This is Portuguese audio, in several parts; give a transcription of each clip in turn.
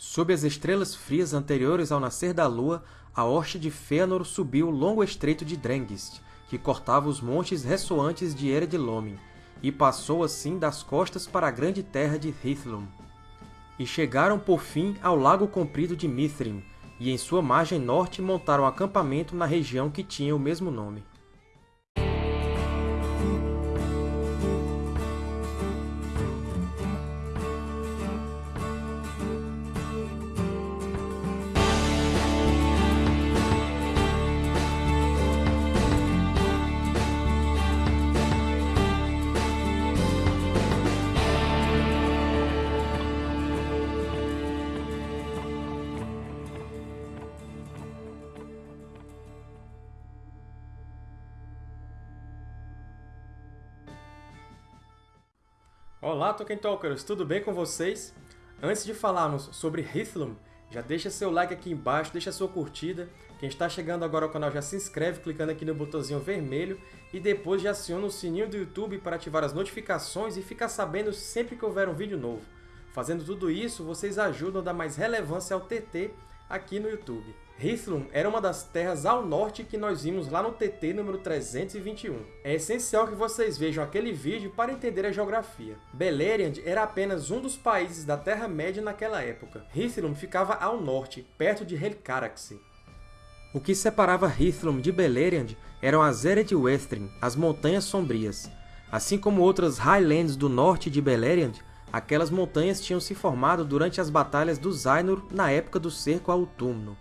Sob as estrelas frias anteriores ao nascer da lua, a hoste de Fëanor subiu o longo estreito de Drengist, que cortava os montes ressoantes de Ered Lomin, e passou assim das costas para a grande terra de Hithlum. E chegaram por fim ao lago comprido de Mithrin, e em sua margem norte montaram acampamento na região que tinha o mesmo nome. Olá, Tolkien Talkers! Tudo bem com vocês? Antes de falarmos sobre Hithlum, já deixa seu like aqui embaixo, deixa sua curtida. Quem está chegando agora ao canal já se inscreve clicando aqui no botãozinho vermelho e depois já aciona o sininho do YouTube para ativar as notificações e ficar sabendo sempre que houver um vídeo novo. Fazendo tudo isso, vocês ajudam a dar mais relevância ao TT aqui no YouTube. Hithlum era uma das terras ao norte que nós vimos lá no TT número 321. É essencial que vocês vejam aquele vídeo para entender a geografia. Beleriand era apenas um dos países da Terra-média naquela época. Hithlum ficava ao norte, perto de Helcaraxe. O que separava Hithlum de Beleriand eram as Ered Westrin, as Montanhas Sombrias. Assim como outras Highlands do norte de Beleriand, aquelas montanhas tinham se formado durante as batalhas dos Ainur na época do cerco a Utumno.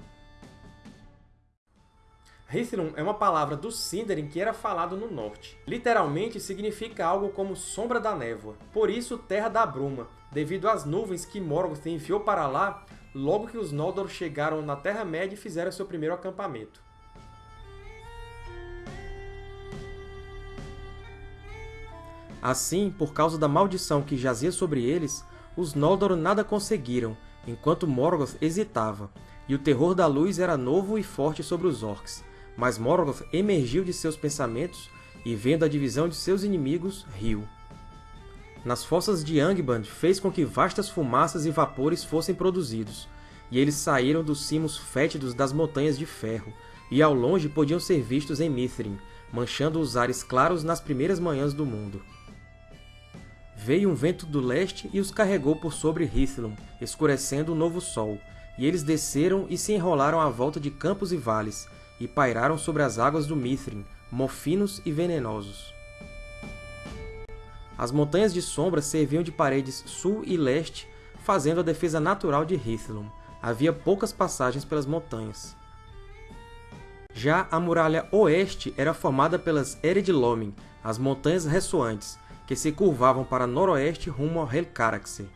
Hithlum é uma palavra do Sindarin que era falado no norte. Literalmente significa algo como sombra da névoa, por isso terra da bruma, devido às nuvens que Morgoth enviou para lá logo que os Noldor chegaram na Terra-média e fizeram seu primeiro acampamento. Assim, por causa da maldição que jazia sobre eles, os Noldor nada conseguiram, enquanto Morgoth hesitava, e o terror da luz era novo e forte sobre os Orcs, mas Morgoth emergiu de seus pensamentos e, vendo a divisão de seus inimigos, riu. Nas fossas de Angband fez com que vastas fumaças e vapores fossem produzidos, e eles saíram dos cimos fétidos das Montanhas de Ferro, e ao longe podiam ser vistos em Mithrin, manchando os ares claros nas primeiras manhãs do mundo. Veio um vento do leste e os carregou por sobre Hithlum, escurecendo o novo sol, e eles desceram e se enrolaram à volta de campos e vales, e pairaram sobre as águas do Mithrin, mofinos e venenosos. As Montanhas de Sombra serviam de paredes sul e leste, fazendo a defesa natural de Hithlum. Havia poucas passagens pelas montanhas. Já a muralha oeste era formada pelas Ered Lomin, as Montanhas Ressoantes, que se curvavam para noroeste rumo ao Helcaraxe.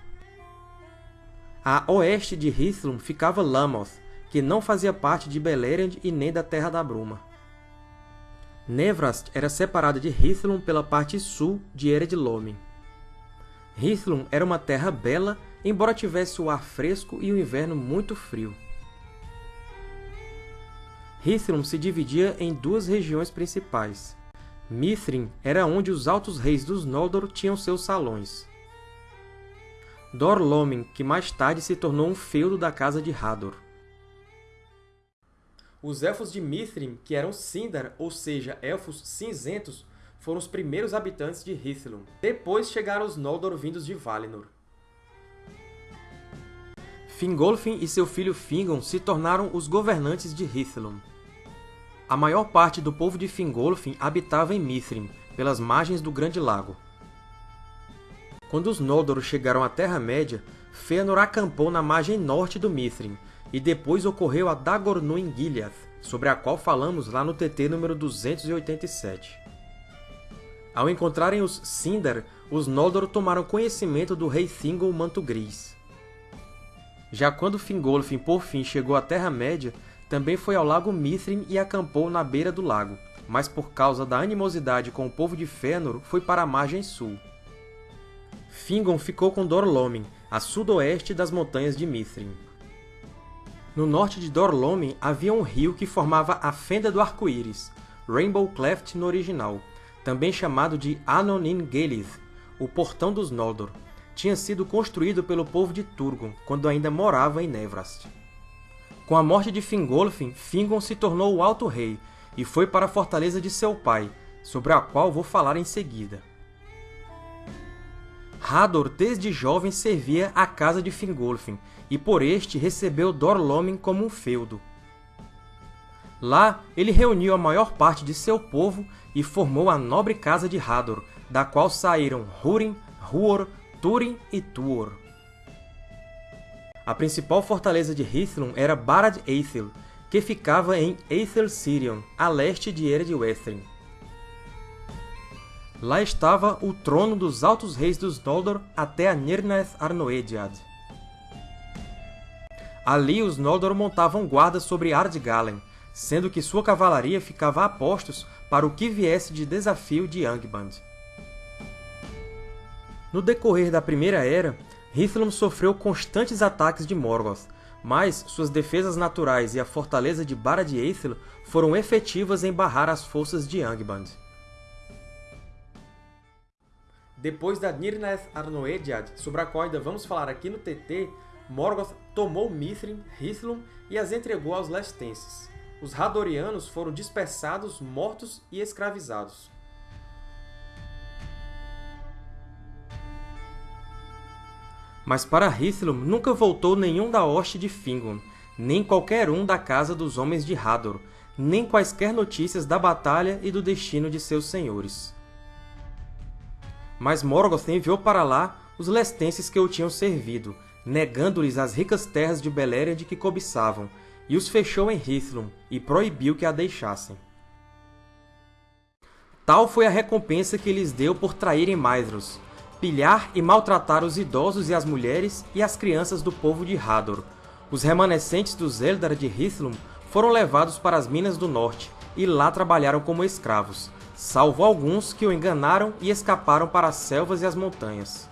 A oeste de Hithlum ficava Lamoth, que não fazia parte de Beleriand e nem da Terra da Bruma. Nevrast era separada de Hithlum pela parte sul de Ered Lomin. Hithlum era uma terra bela, embora tivesse o ar fresco e o inverno muito frio. Hithlum se dividia em duas regiões principais. Mithrin era onde os altos reis dos Noldor tinham seus salões. Dor Lomin, que mais tarde se tornou um feudo da Casa de Hador. Os Elfos de Mithrin, que eram Sindar, ou seja, Elfos cinzentos, foram os primeiros habitantes de Hithlum. Depois chegaram os Noldor vindos de Valinor. Fingolfin e seu filho Fingon se tornaram os governantes de Hithlum. A maior parte do povo de Fingolfin habitava em Mithrin, pelas margens do Grande Lago. Quando os Noldor chegaram à Terra-média, Fëanor acampou na margem norte do Mithrin, e depois ocorreu a Dagornûin Gileath, sobre a qual falamos lá no TT número 287. Ao encontrarem os Sindar, os Noldor tomaram conhecimento do rei Thingol Manto Gris. Já quando Fingolfin por fim chegou à Terra-média, também foi ao Lago Mithrin e acampou na beira do lago, mas por causa da animosidade com o povo de Fëanor, foi para a margem sul. Fingon ficou com Dor-Lómin, a sudoeste das montanhas de Mithrin. No norte de Dor-Lómin havia um rio que formava a Fenda do Arco-Íris, Rainbow Cleft no original, também chamado de Anonin Gelith, o Portão dos Noldor. tinha sido construído pelo povo de Turgon, quando ainda morava em Nevrast. Com a morte de Fingolfin, Fingon se tornou o Alto Rei e foi para a fortaleza de seu pai, sobre a qual vou falar em seguida. Hador, desde jovem, servia à casa de Fingolfin, e por este recebeu Dor-lómin como um feudo. Lá, ele reuniu a maior parte de seu povo e formou a nobre casa de Hador, da qual saíram Húrin, Huor, Túrin e Tuor. A principal fortaleza de Hithlum era Barad-eithel, que ficava em Aethel-Sirion, a leste de Ered-Westrin. Lá estava o trono dos Altos Reis dos Noldor até a Nirnaeth Arnoediad. Ali os Noldor montavam guarda sobre Ardgalen, sendo que sua cavalaria ficava a postos para o que viesse de desafio de Angband. No decorrer da Primeira Era, Hithlum sofreu constantes ataques de Morgoth, mas suas defesas naturais e a fortaleza de Barad-eithel foram efetivas em barrar as forças de Angband. Depois da Nirnaeth Arnoediad, sobre a qual ainda vamos falar aqui no TT, Morgoth tomou Mithrin, Hithlum e as entregou aos Lestenses. Os Hadorianos foram dispersados, mortos e escravizados. Mas para Hithlum nunca voltou nenhum da hoste de Fingon, nem qualquer um da casa dos homens de Hador, nem quaisquer notícias da batalha e do destino de seus senhores. Mas Morgoth enviou para lá os lestenses que o tinham servido, negando-lhes as ricas terras de Beleriand que cobiçavam, e os fechou em Hithlum, e proibiu que a deixassem. Tal foi a recompensa que lhes deu por traírem Maedhros, pilhar e maltratar os idosos e as mulheres e as crianças do povo de Hador. Os remanescentes dos Eldar de Hithlum foram levados para as Minas do Norte e lá trabalharam como escravos, salvo alguns que o enganaram e escaparam para as selvas e as montanhas.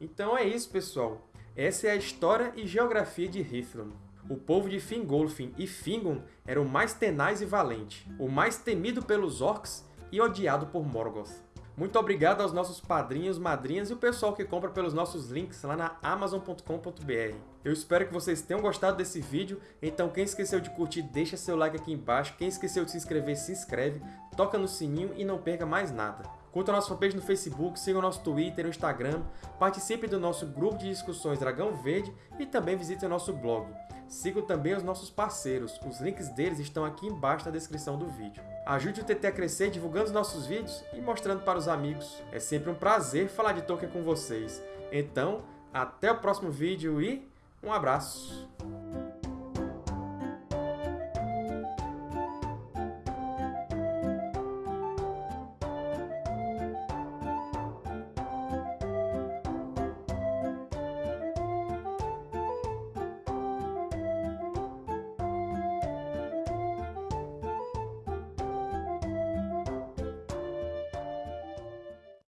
Então é isso, pessoal. Essa é a história e geografia de Hithlum. O povo de Fingolfin e Fingon era o mais tenaz e valente, o mais temido pelos Orcs e odiado por Morgoth. Muito obrigado aos nossos padrinhos, madrinhas e o pessoal que compra pelos nossos links lá na Amazon.com.br. Eu espero que vocês tenham gostado desse vídeo, então quem esqueceu de curtir, deixa seu like aqui embaixo, quem esqueceu de se inscrever, se inscreve, toca no sininho e não perca mais nada. Curta a nossa fanpage no Facebook, siga o nosso Twitter e Instagram, participe do nosso grupo de discussões Dragão Verde e também visite o nosso blog. Siga também os nossos parceiros, os links deles estão aqui embaixo na descrição do vídeo. Ajude o TT a crescer divulgando os nossos vídeos e mostrando para os amigos. É sempre um prazer falar de Tolkien com vocês. Então, até o próximo vídeo e um abraço!